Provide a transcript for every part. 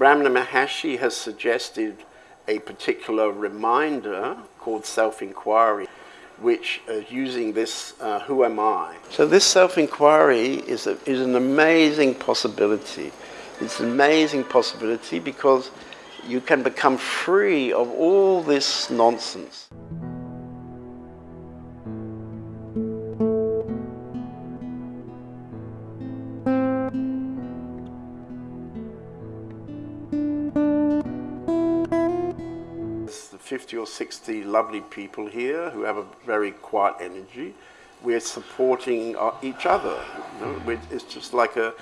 Ramana Maharshi has suggested a particular reminder called self-inquiry, which is using this, uh, who am I? So this self-inquiry is, is an amazing possibility. It's an amazing possibility because you can become free of all this nonsense. There's 50 or 60 lovely people here who have a very quiet energy. We're supporting uh, each other. You know? It's just like a,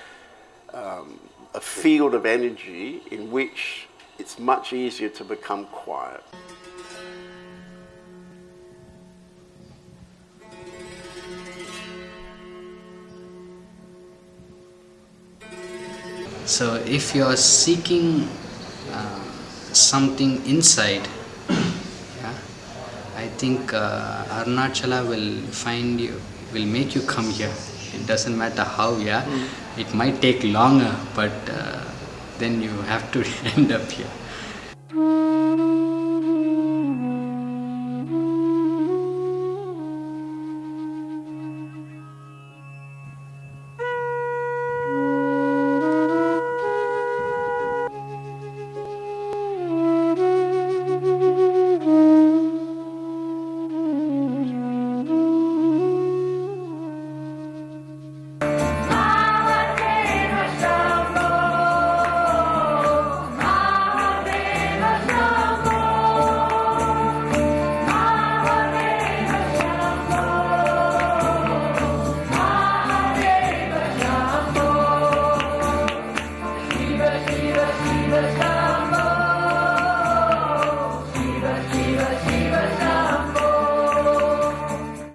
um, a field of energy in which it's much easier to become quiet. So if you are seeking uh, something inside, yeah, I think uh, Arunachala will find you, will make you come here. It doesn't matter how, yeah. Mm. It might take longer, but uh, then you have to end up here. gira, gira, gira.